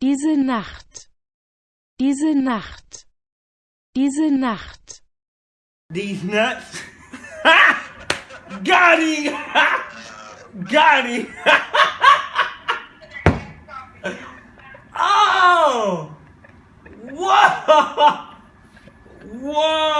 Diese Nacht. Diese Nacht. Diese Nacht. These nuts. Got him! Got him! oh! Whoa! Whoa!